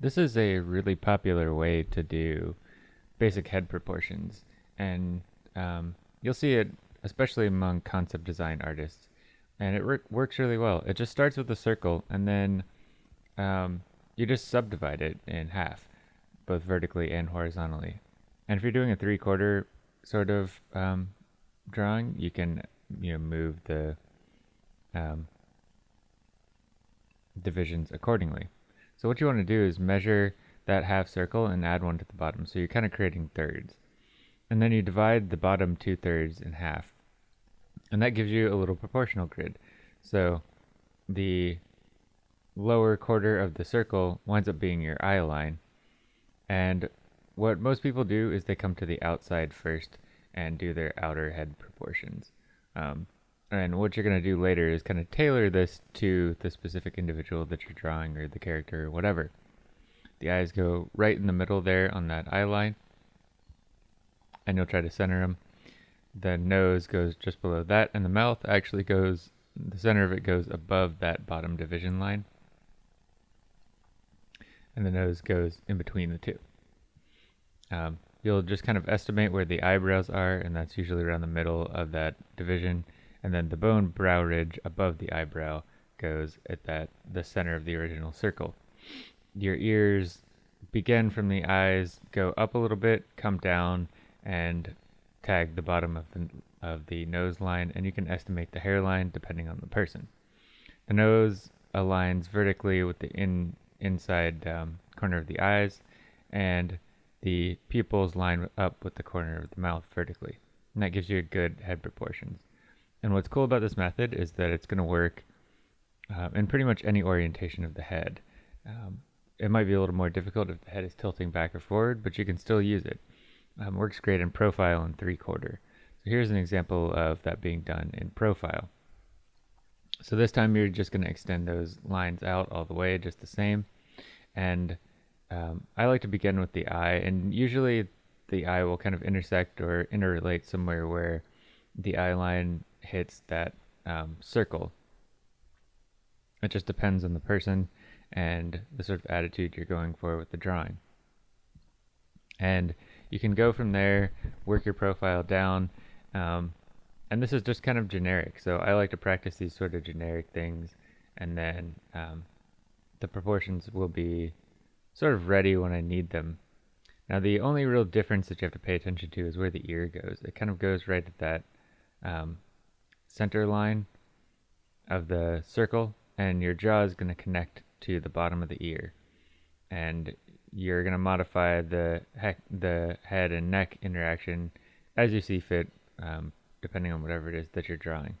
This is a really popular way to do basic head proportions, and um, you'll see it especially among concept design artists, and it works really well. It just starts with a circle, and then um, you just subdivide it in half, both vertically and horizontally. And if you're doing a three-quarter sort of um, drawing, you can you know move the um, divisions accordingly. So what you want to do is measure that half circle and add one to the bottom. So you're kind of creating thirds. And then you divide the bottom two thirds in half. And that gives you a little proportional grid. So the lower quarter of the circle winds up being your eye line. And what most people do is they come to the outside first and do their outer head proportions. Um, and what you're going to do later is kind of tailor this to the specific individual that you're drawing or the character or whatever. The eyes go right in the middle there on that eye line. And you'll try to center them. The nose goes just below that. And the mouth actually goes, the center of it goes above that bottom division line. And the nose goes in between the two. Um, you'll just kind of estimate where the eyebrows are. And that's usually around the middle of that division and then the bone brow ridge above the eyebrow goes at that the center of the original circle. Your ears begin from the eyes, go up a little bit, come down, and tag the bottom of the of the nose line, and you can estimate the hairline depending on the person. The nose aligns vertically with the in inside um, corner of the eyes, and the pupils line up with the corner of the mouth vertically. And that gives you a good head proportions. And what's cool about this method is that it's going to work uh, in pretty much any orientation of the head. Um, it might be a little more difficult if the head is tilting back or forward, but you can still use it. Um, works great in profile and three quarter. So here's an example of that being done in profile. So this time you're just going to extend those lines out all the way just the same. And um, I like to begin with the eye, and usually the eye will kind of intersect or interrelate somewhere where the eye line hits that um, circle. It just depends on the person and the sort of attitude you're going for with the drawing. And you can go from there, work your profile down, um, and this is just kind of generic. So I like to practice these sort of generic things, and then um, the proportions will be sort of ready when I need them. Now the only real difference that you have to pay attention to is where the ear goes. It kind of goes right at that um, center line of the circle and your jaw is going to connect to the bottom of the ear and you're going to modify the the head and neck interaction as you see fit um, depending on whatever it is that you're drawing.